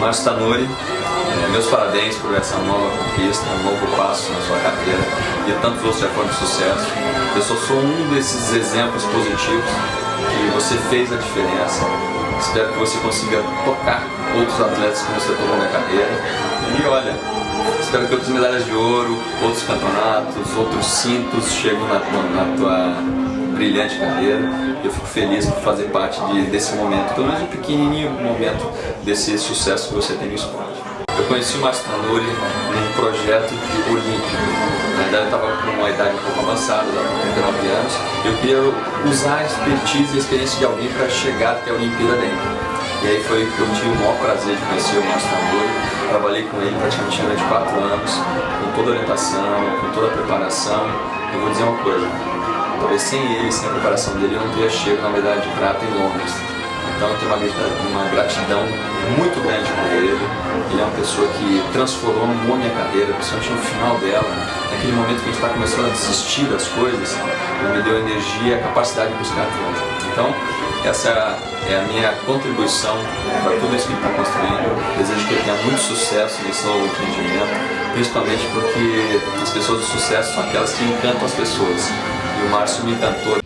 Márcio Tanuri, é, meus parabéns por essa nova conquista, um novo passo na sua carreira e tantos outros já foram de sucesso. Eu só sou um desses exemplos positivos que você fez a diferença. Espero que você consiga tocar outros atletas que você tocou na carreira. E olha, espero que outras medalhas de ouro, outros campeonatos, outros cintos cheguem na, na tua brilhante carreira. Eu fico feliz por fazer parte de, desse momento, pelo menos um pequenininho momento desse sucesso que você tem no esporte. Eu conheci o Márcio Tanuri num projeto de olímpico. Na verdade, eu estava com uma idade um pouco avançada, com 39 anos. Eu queria usar a expertise e a experiência de alguém para chegar até a Olimpíada dentro. E aí foi que eu tive o maior prazer de conhecer o Márcio. Trabalhei com ele praticamente durante 4 anos, com toda a orientação, com toda a preparação. Eu vou dizer uma coisa, Talvez sem ele, sem a preparação dele, eu não teria chego na medalha de prata em Londres. Então eu tenho uma, uma gratidão muito grande por ele. Ele é uma pessoa que transformou a minha carreira, principalmente no final dela, naquele momento que a gente está começando a desistir das coisas, ele me deu energia e a capacidade de buscar tudo. Então, essa é a minha contribuição para tudo isso que ele está construindo. Desejo que ele tenha muito sucesso nesse novo empreendimento, principalmente porque as pessoas de sucesso são aquelas que encantam as pessoas. E o Márcio me encantou.